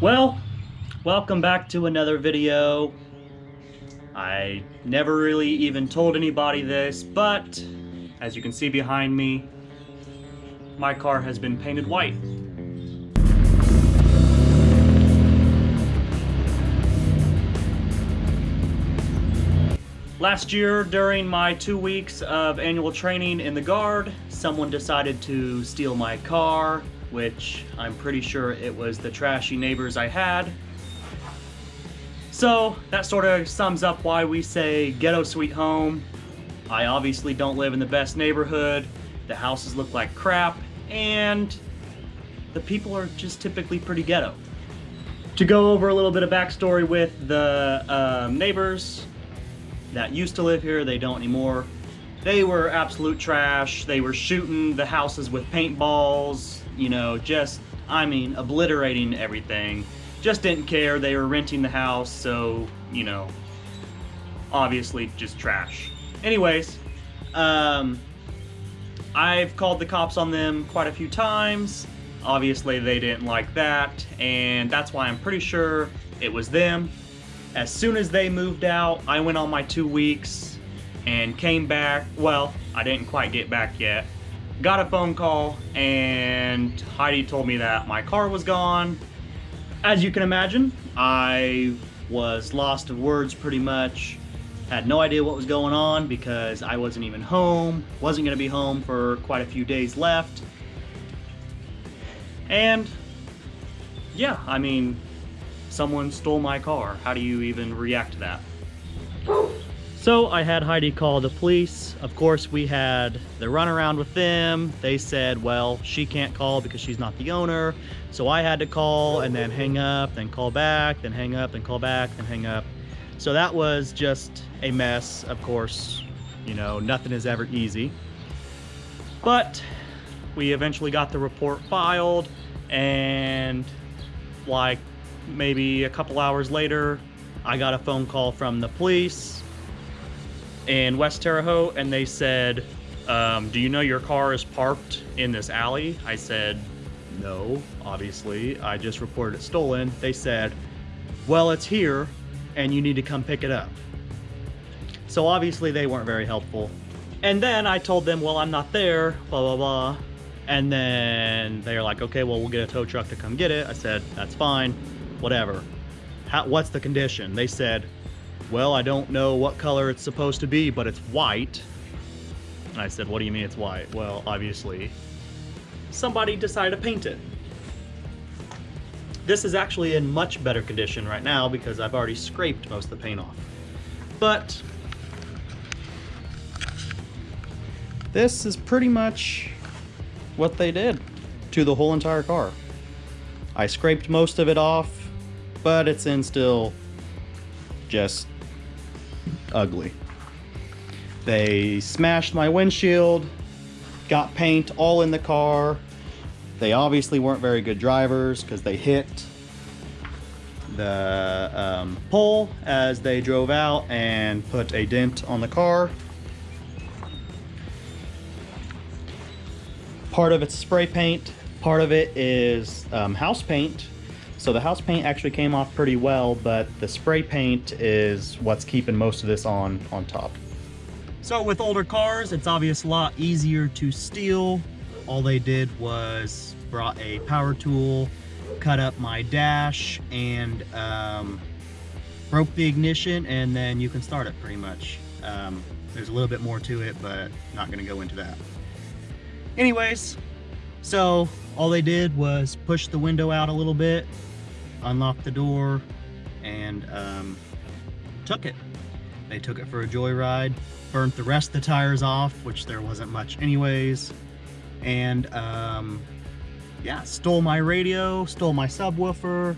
Well, welcome back to another video. I never really even told anybody this, but as you can see behind me, my car has been painted white. Last year, during my two weeks of annual training in the Guard, someone decided to steal my car, which I'm pretty sure it was the trashy neighbors I had. So, that sort of sums up why we say ghetto sweet home. I obviously don't live in the best neighborhood, the houses look like crap, and the people are just typically pretty ghetto. To go over a little bit of backstory with the um, neighbors, that used to live here, they don't anymore. They were absolute trash. They were shooting the houses with paintballs, you know, just, I mean, obliterating everything. Just didn't care. They were renting the house, so, you know, obviously just trash. Anyways, um, I've called the cops on them quite a few times. Obviously, they didn't like that, and that's why I'm pretty sure it was them. As soon as they moved out, I went on my two weeks and came back. Well, I didn't quite get back yet. Got a phone call and Heidi told me that my car was gone. As you can imagine, I was lost of words pretty much. Had no idea what was going on because I wasn't even home. Wasn't going to be home for quite a few days left. And yeah, I mean, someone stole my car. How do you even react to that? So I had Heidi call the police. Of course, we had the runaround with them. They said, well, she can't call because she's not the owner. So I had to call and then hang up, then call back, then hang up, then call back, then hang up. So that was just a mess, of course. You know, nothing is ever easy. But we eventually got the report filed and like maybe a couple hours later, I got a phone call from the police in West Terre Haute, and they said, um, do you know your car is parked in this alley? I said, no, obviously. I just reported it stolen. They said, well, it's here, and you need to come pick it up. So obviously they weren't very helpful. And then I told them, well, I'm not there, blah, blah, blah. And then they're like, okay, well, we'll get a tow truck to come get it. I said, that's fine whatever. How, what's the condition? They said, well, I don't know what color it's supposed to be, but it's white. And I said, what do you mean it's white? Well, obviously, somebody decided to paint it. This is actually in much better condition right now because I've already scraped most of the paint off. But this is pretty much what they did to the whole entire car. I scraped most of it off but it's in still just ugly. They smashed my windshield, got paint all in the car. They obviously weren't very good drivers because they hit the um, pole as they drove out and put a dent on the car. Part of it's spray paint, part of it is um, house paint so the house paint actually came off pretty well, but the spray paint is what's keeping most of this on, on top. So with older cars, it's obvious a lot easier to steal. All they did was brought a power tool, cut up my dash, and um, broke the ignition, and then you can start it pretty much. Um, there's a little bit more to it, but not gonna go into that. Anyways, so all they did was push the window out a little bit, unlocked the door, and um, took it. They took it for a joyride, burnt the rest of the tires off, which there wasn't much anyways, and um, yeah, stole my radio, stole my subwoofer,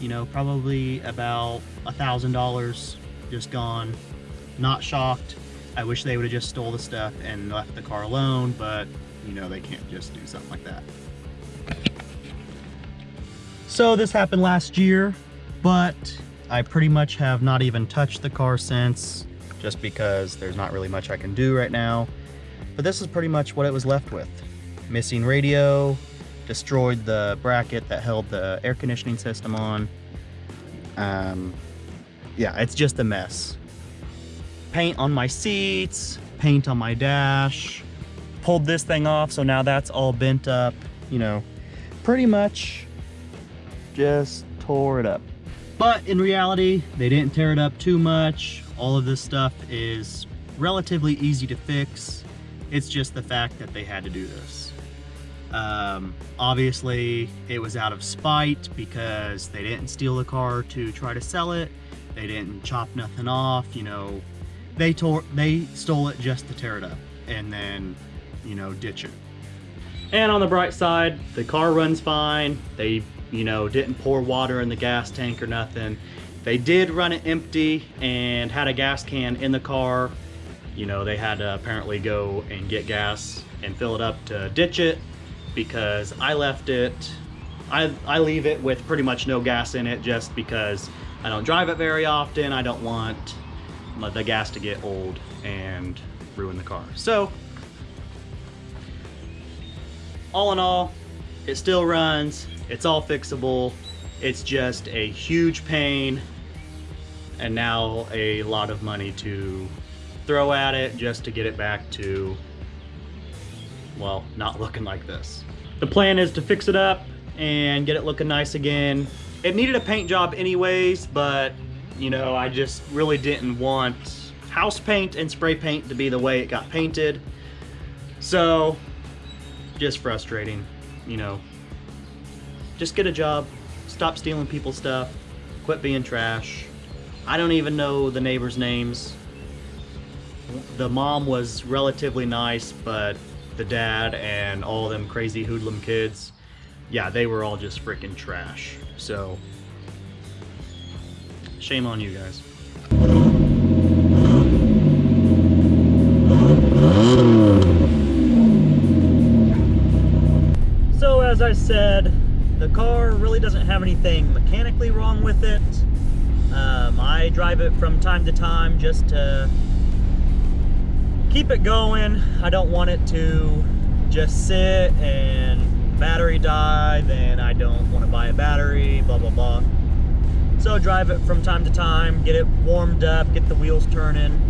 you know, probably about a thousand dollars just gone, not shocked. I wish they would have just stole the stuff and left the car alone, but you know, they can't just do something like that. So this happened last year, but I pretty much have not even touched the car since, just because there's not really much I can do right now. But this is pretty much what it was left with. Missing radio, destroyed the bracket that held the air conditioning system on. Um, yeah, it's just a mess. Paint on my seats, paint on my dash. Pulled this thing off, so now that's all bent up. You know, pretty much just tore it up. But in reality, they didn't tear it up too much. All of this stuff is relatively easy to fix. It's just the fact that they had to do this. Um, obviously, it was out of spite because they didn't steal the car to try to sell it. They didn't chop nothing off, you know. They tore, they stole it just to tear it up and then, you know, ditch it. And on the bright side, the car runs fine. They, you know, didn't pour water in the gas tank or nothing. They did run it empty and had a gas can in the car. You know, they had to apparently go and get gas and fill it up to ditch it because I left it, I, I leave it with pretty much no gas in it just because I don't drive it very often. I don't want the gas to get old and ruin the car. So, all in all, it still runs. It's all fixable. It's just a huge pain and now a lot of money to throw at it just to get it back to well, not looking like this. The plan is to fix it up and get it looking nice again. It needed a paint job anyways, but you know, I just really didn't want house paint and spray paint to be the way it got painted. So, just frustrating, you know. Just get a job, stop stealing people's stuff, quit being trash. I don't even know the neighbors' names. The mom was relatively nice, but the dad and all them crazy hoodlum kids, yeah, they were all just freaking trash. So, shame on you guys. So as I said, the car really doesn't have anything mechanically wrong with it. Um, I drive it from time to time just to keep it going. I don't want it to just sit and battery die, then I don't want to buy a battery, blah, blah, blah. So drive it from time to time, get it warmed up, get the wheels turning.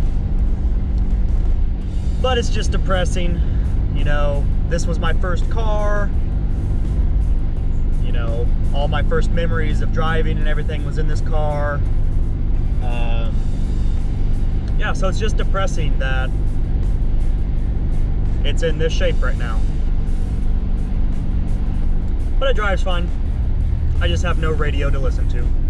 But it's just depressing. You know, this was my first car. Know, all my first memories of driving and everything was in this car. Um, yeah, so it's just depressing that it's in this shape right now. But it drives fine. I just have no radio to listen to.